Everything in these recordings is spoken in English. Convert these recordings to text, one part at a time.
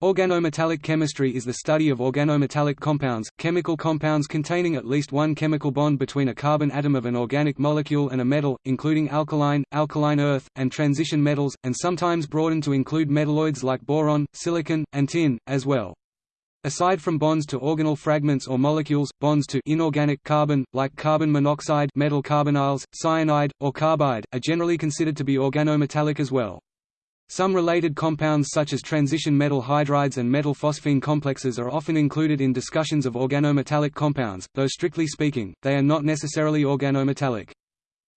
Organometallic chemistry is the study of organometallic compounds, chemical compounds containing at least one chemical bond between a carbon atom of an organic molecule and a metal, including alkali, alkaline earth, and transition metals, and sometimes broadened to include metalloids like boron, silicon, and tin, as well. Aside from bonds to organyl fragments or molecules, bonds to inorganic carbon, like carbon monoxide metal carbonyls, cyanide, or carbide, are generally considered to be organometallic as well. Some related compounds such as transition metal hydrides and metal phosphine complexes are often included in discussions of organometallic compounds, though strictly speaking, they are not necessarily organometallic.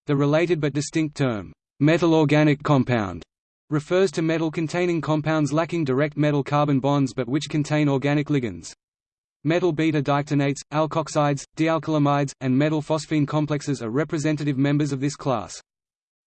The related but distinct term, metal organic compound, refers to metal-containing compounds lacking direct metal-carbon bonds but which contain organic ligands. Metal beta-diketonates, alkoxides, dialkylamides, and metal phosphine complexes are representative members of this class.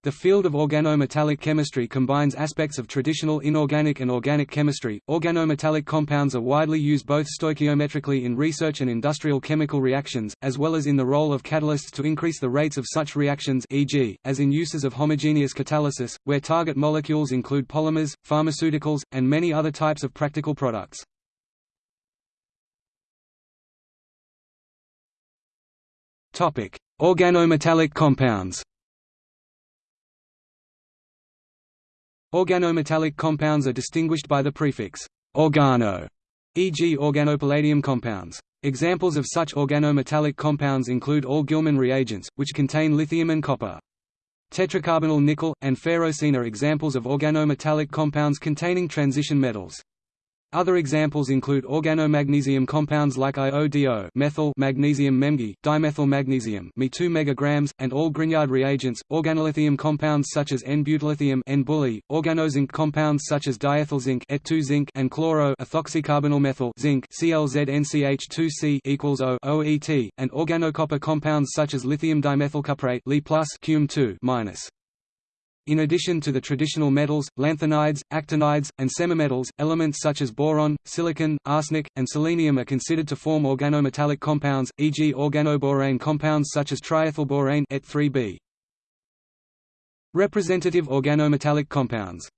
The field of organometallic chemistry combines aspects of traditional inorganic and organic chemistry. Organometallic compounds are widely used both stoichiometrically in research and industrial chemical reactions, as well as in the role of catalysts to increase the rates of such reactions e.g., as in uses of homogeneous catalysis, where target molecules include polymers, pharmaceuticals, and many other types of practical products. Organometallic compounds Organometallic compounds are distinguished by the prefix organo, e.g. organopalladium compounds. Examples of such organometallic compounds include all Gilman reagents, which contain lithium and copper. Tetracarbonyl nickel, and ferrocene are examples of organometallic compounds containing transition metals. Other examples include organomagnesium compounds like IODO methyl magnesium MEMG, dimethyl magnesium Me 2 megagrams, and all Grignard reagents, organolithium compounds such as N-butyllithium organozinc compounds such as diethyl zinc, Et2 zinc and chloro ethoxycarbonyl methyl zinc ClZnCH2C equals O OET, and organocopper compounds such as lithium dimethylcuprate Li plus Cum 2 minus. In addition to the traditional metals, lanthanides, actinides, and semimetals, elements such as boron, silicon, arsenic, and selenium are considered to form organometallic compounds, e.g. organoborane compounds such as triethylborane Et3b. Representative organometallic compounds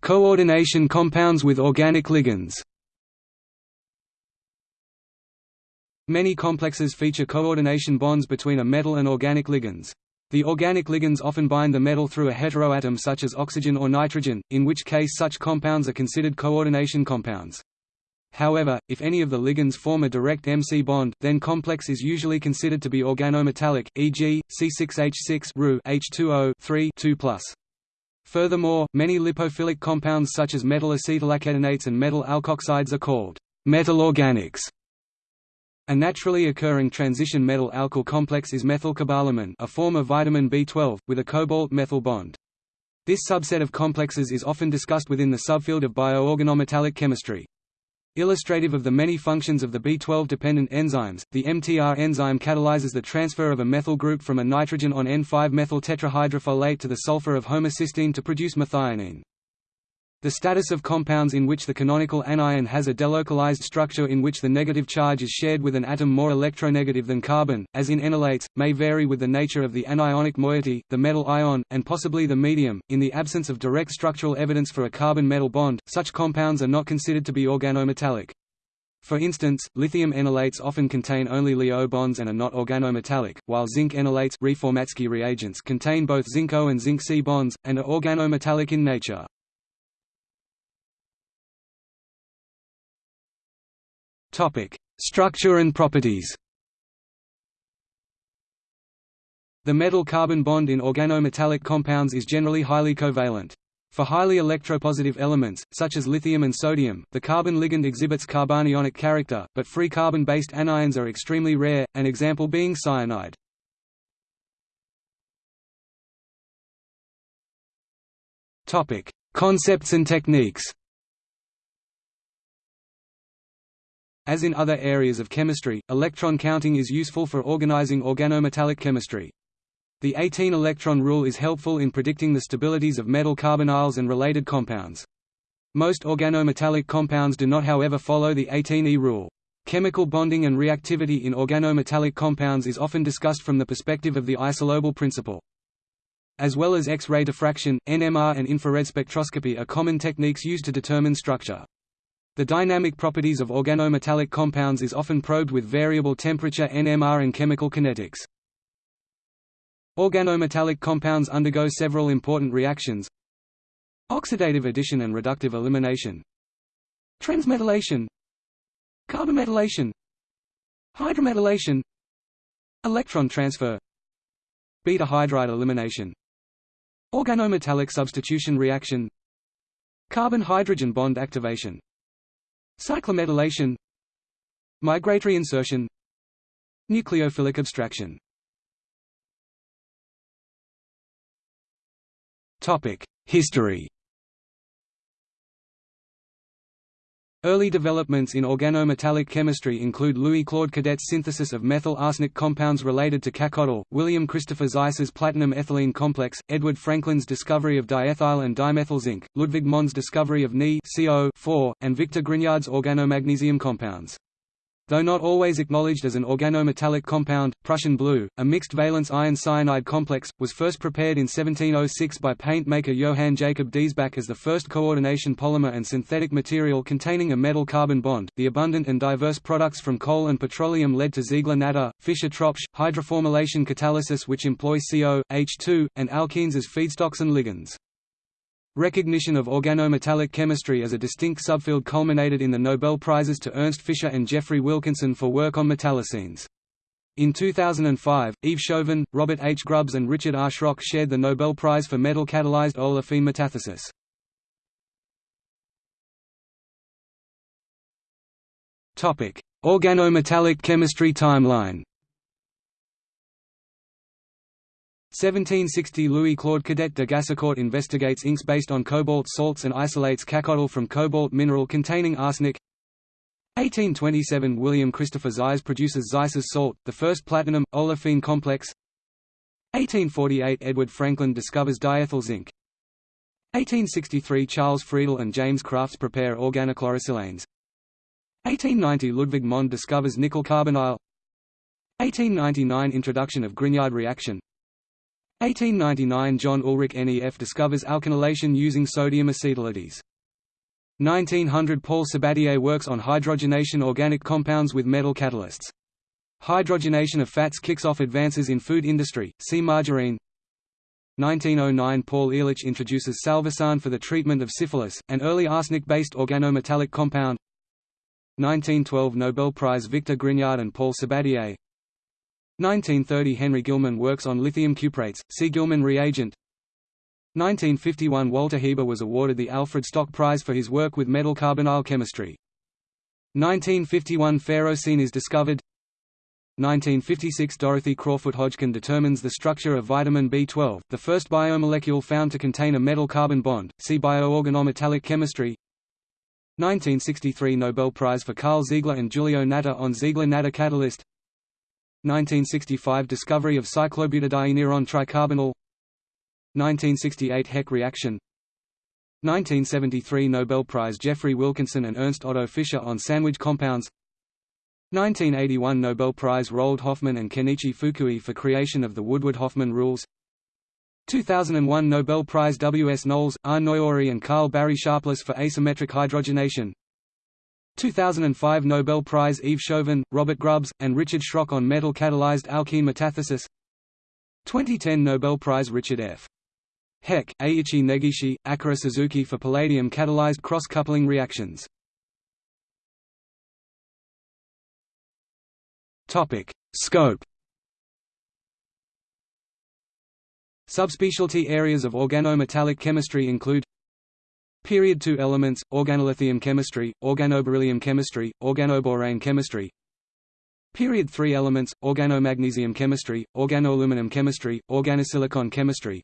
Coordination compounds with organic ligands Many complexes feature coordination bonds between a metal and organic ligands. The organic ligands often bind the metal through a heteroatom such as oxygen or nitrogen, in which case such compounds are considered coordination compounds. However, if any of the ligands form a direct MC bond, then complex is usually considered to be organometallic, e.g., C6H6 Ru H2O 3 2+. Furthermore, many lipophilic compounds such as metal acetylacetonates and metal alkoxides are called metal organics a naturally occurring transition metal alkyl complex is methylcobalamin a form of vitamin B12, with a cobalt-methyl bond. This subset of complexes is often discussed within the subfield of bioorganometallic chemistry. Illustrative of the many functions of the B12-dependent enzymes, the MTR enzyme catalyzes the transfer of a methyl group from a nitrogen on N5-methyl tetrahydrofolate to the sulfur of homocysteine to produce methionine. The status of compounds in which the canonical anion has a delocalized structure in which the negative charge is shared with an atom more electronegative than carbon, as in enolates, may vary with the nature of the anionic moiety, the metal ion, and possibly the medium. In the absence of direct structural evidence for a carbon-metal bond, such compounds are not considered to be organometallic. For instance, lithium enolates often contain only Li-O bonds and are not organometallic, while zinc enolates Reformatsky reagents contain both zinc O and zinc C bonds, and are organometallic in nature. Topic: Structure and properties. The metal-carbon bond in organometallic compounds is generally highly covalent. For highly electropositive elements, such as lithium and sodium, the carbon ligand exhibits carbanionic character, but free carbon-based anions are extremely rare, an example being cyanide. Concepts and techniques As in other areas of chemistry, electron counting is useful for organizing organometallic chemistry. The 18-electron rule is helpful in predicting the stabilities of metal carbonyls and related compounds. Most organometallic compounds do not however follow the 18E rule. Chemical bonding and reactivity in organometallic compounds is often discussed from the perspective of the isolobal principle. As well as X-ray diffraction, NMR and infrared spectroscopy are common techniques used to determine structure. The dynamic properties of organometallic compounds is often probed with variable temperature NMR and chemical kinetics. Organometallic compounds undergo several important reactions. Oxidative addition and reductive elimination. Transmetallation. Carbometallation Hydrometallation Electron transfer. Beta hydride elimination. Organometallic substitution reaction. Carbon-hydrogen bond activation Cyclometallation. Migratory insertion. Nucleophilic abstraction. History Early developments in organometallic chemistry include Louis-Claude Cadet's synthesis of methyl-arsenic compounds related to cacodyl, William Christopher Zeise's platinum-ethylene complex, Edward Frankland's discovery of diethyl and dimethyl zinc, Ludwig Mond's discovery of Ni Co 4, and Victor Grignard's organomagnesium compounds. Though not always acknowledged as an organometallic compound, Prussian blue, a mixed valence iron cyanide complex, was first prepared in 1706 by paint maker Johann Jacob Diesbach as the first coordination polymer and synthetic material containing a metal-carbon bond. The abundant and diverse products from coal and petroleum led to Ziegler-Natta, Fischer-Tropsch, hydroformylation catalysis which employ CO, H2, and alkenes as feedstocks and ligands. Recognition of organometallic chemistry as a distinct subfield culminated in the Nobel Prizes to Ernst Fischer and Geoffrey Wilkinson for work on metallocenes. In 2005, Yves Chauvin, Robert H. Grubbs and Richard R. Schrock shared the Nobel Prize for metal-catalyzed olefin metathesis. Organometallic chemistry timeline 1760 Louis-Claude Cadet de Gassicourt investigates inks based on cobalt salts and isolates cacodyl from cobalt mineral containing arsenic. 1827 William Christopher Zeise produces Zeise's salt, the first platinum, olefin complex. 1848 Edward Frankland discovers diethyl zinc 1863 Charles Friedel and James Crafts prepare organochlorosilanes. 1890 Ludwig Mond discovers nickel carbonyl. 1899 Introduction of Grignard reaction 1899 John Ulrich NEF discovers alkylation using sodium acetylides. 1900 Paul Sabatier works on hydrogenation organic compounds with metal catalysts. Hydrogenation of fats kicks off advances in food industry, see margarine 1909 Paul Ehrlich introduces salvarsan for the treatment of syphilis, an early arsenic-based organometallic compound 1912 Nobel Prize Victor Grignard and Paul Sabatier 1930 Henry Gilman works on lithium cuprates, see Gilman reagent. 1951 Walter Hieber was awarded the Alfred Stock Prize for his work with metal carbonyl chemistry. 1951 Ferrocene is discovered. 1956 Dorothy Crowfoot Hodgkin determines the structure of vitamin B12, the first biomolecule found to contain a metal-carbon bond, see bioorganometallic chemistry. 1963 Nobel Prize for Karl Ziegler and Giulio Natta on Ziegler-Natta catalyst 1965 Discovery of cyclobutadieneiron tricarbonyl 1968 Heck reaction 1973 Nobel Prize Geoffrey Wilkinson and Ernst Otto Fischer on sandwich compounds 1981 Nobel Prize Roald Hoffmann and Kenichi Fukui for creation of the Woodward-Hoffmann rules 2001 Nobel Prize W. S. Knowles, R. Noyori and Karl Barry Sharpless for asymmetric hydrogenation 2005 Nobel Prize Yves Chauvin, Robert Grubbs, and Richard Schrock on metal-catalyzed alkene metathesis. 2010 Nobel Prize Richard F. Heck, Eiichi Negishi, Akira Suzuki for palladium-catalyzed cross-coupling reactions. Scope Subspecialty areas of organometallic chemistry include Period 2 elements, organolithium chemistry, organoberyllium chemistry, organoborane chemistry. Period 3 elements, organomagnesium chemistry, organoaluminum chemistry, organosilicon chemistry.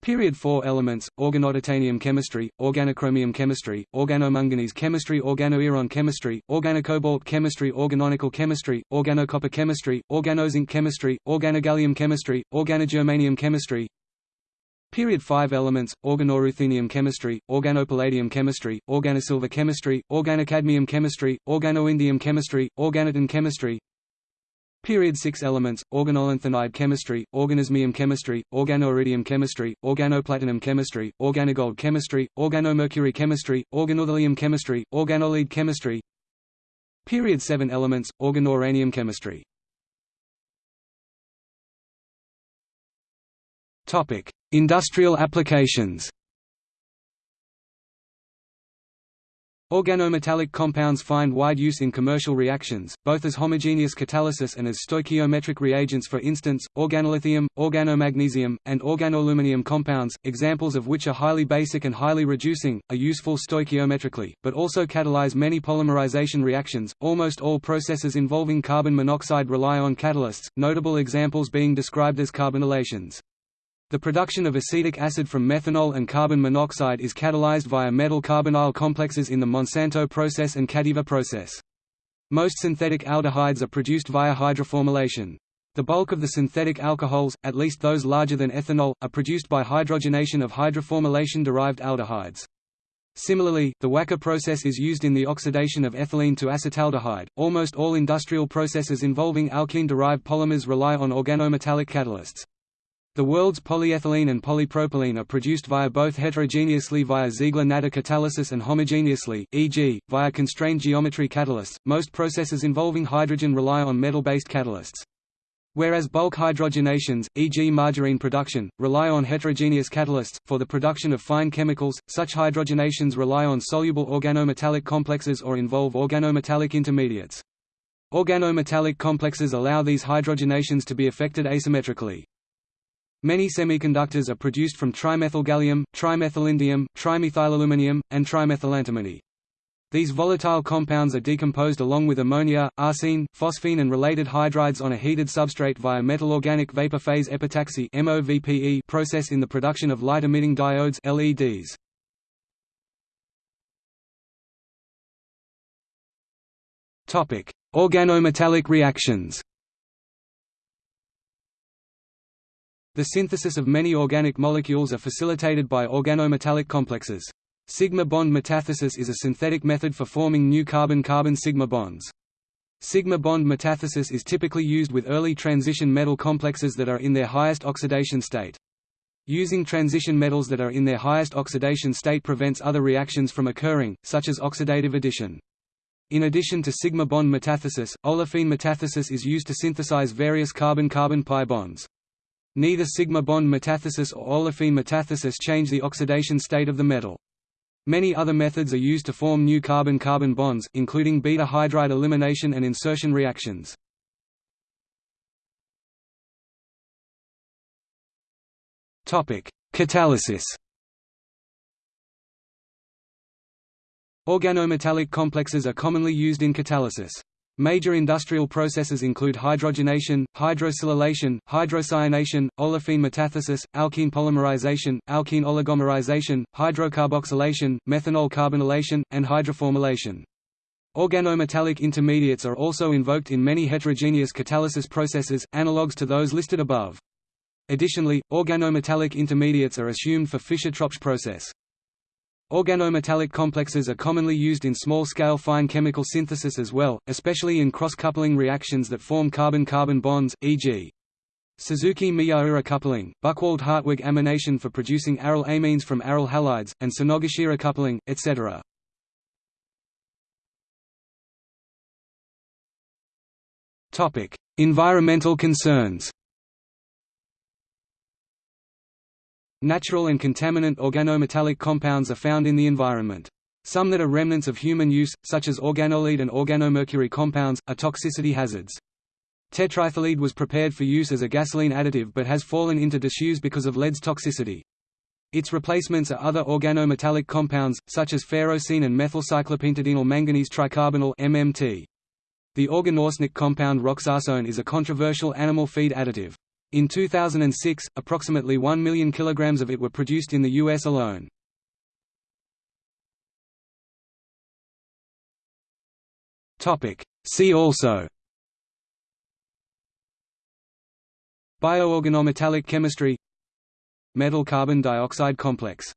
Period 4 elements, organotitanium chemistry, organochromium chemistry, organomanganese chemistry organoiron chemistry, organocobalt chemistry organonickel chemistry, organocopper chemistry, organozinc chemistry, organogallium chemistry, organogermanium chemistry Period 5 elements, organoruthenium chemistry, organopalladium chemistry, organosilver chemistry, organocadmium chemistry, organoindium chemistry, organotin chemistry. Period 6 elements, organolanthanide chemistry, organoosmium chemistry, organoiridium chemistry, organoplatinum chemistry, organogold chemistry, organomercury chemistry, organothallium chemistry, organolead chemistry. Period 7 elements, organouranium chemistry Industrial applications Organometallic compounds find wide use in commercial reactions, both as homogeneous catalysis and as stoichiometric reagents for instance, organolithium, organomagnesium, and organoaluminium compounds, examples of which are highly basic and highly reducing, are useful stoichiometrically, but also catalyze many polymerization reactions. Almost all processes involving carbon monoxide rely on catalysts, notable examples being described as carbonylations. The production of acetic acid from methanol and carbon monoxide is catalyzed via metal carbonyl complexes in the Monsanto process and Cativa process. Most synthetic aldehydes are produced via hydroformylation. The bulk of the synthetic alcohols, at least those larger than ethanol, are produced by hydrogenation of hydroformylation-derived aldehydes. Similarly, the Wacker process is used in the oxidation of ethylene to acetaldehyde. Almost all industrial processes involving alkene-derived polymers rely on organometallic catalysts. The world's polyethylene and polypropylene are produced via both heterogeneously via Ziegler-Natta catalysis and homogeneously, e.g., via constrained geometry catalysts. Most processes involving hydrogen rely on metal-based catalysts. Whereas bulk hydrogenations, e.g. margarine production, rely on heterogeneous catalysts, for the production of fine chemicals, such hydrogenations rely on soluble organometallic complexes or involve organometallic intermediates. Organometallic complexes allow these hydrogenations to be effected asymmetrically. Many semiconductors are produced from trimethylgallium, trimethylindium, trimethylaluminium, and trimethylantimony. These volatile compounds are decomposed along with ammonia, arsine, phosphine and related hydrides on a heated substrate via metal-organic vapor phase epitaxy process in the production of light-emitting diodes LEDs. Organometallic reactions The synthesis of many organic molecules are facilitated by organometallic complexes. Sigma bond metathesis is a synthetic method for forming new carbon-carbon sigma bonds. Sigma bond metathesis is typically used with early transition metal complexes that are in their highest oxidation state. Using transition metals that are in their highest oxidation state prevents other reactions from occurring, such as oxidative addition. In addition to sigma bond metathesis, olefin metathesis is used to synthesize various carbon-carbon pi bonds. Neither sigma bond metathesis or olefin metathesis change the oxidation state of the metal. Many other methods are used to form new carbon-carbon bonds, including beta hydride elimination and insertion reactions. Catalysis Organometallic complexes are commonly used in catalysis. Major industrial processes include hydrogenation, hydrosilylation, hydrocyanation, olefin metathesis, alkene polymerization, alkene oligomerization, hydrocarboxylation, methanol carbonylation, and hydroformylation. Organometallic intermediates are also invoked in many heterogeneous catalysis processes, analogues to those listed above. Additionally, organometallic intermediates are assumed for Fischer-Tropsch process. Organometallic complexes are commonly used in small-scale fine chemical synthesis as well, especially in cross-coupling reactions that form carbon-carbon bonds, e.g. Suzuki-Miyaura coupling, Buchwald-Hartwig amination for producing aryl amines from aryl halides, and Sonogashira coupling, etc. Environmental concerns Natural and contaminant organometallic compounds are found in the environment. Some that are remnants of human use, such as organolead and organomercury compounds, are toxicity hazards. Tetraethyllead was prepared for use as a gasoline additive but has fallen into disuse because of lead's toxicity. Its replacements are other organometallic compounds, such as ferrocene and methylcyclopentadienyl manganese tricarbonyl MMT. The organoarsenic compound roxarsone is a controversial animal feed additive. In 2006, approximately 1 million kilograms of it were produced in the U.S. alone. See also Bioorganometallic chemistry Metal carbon dioxide complex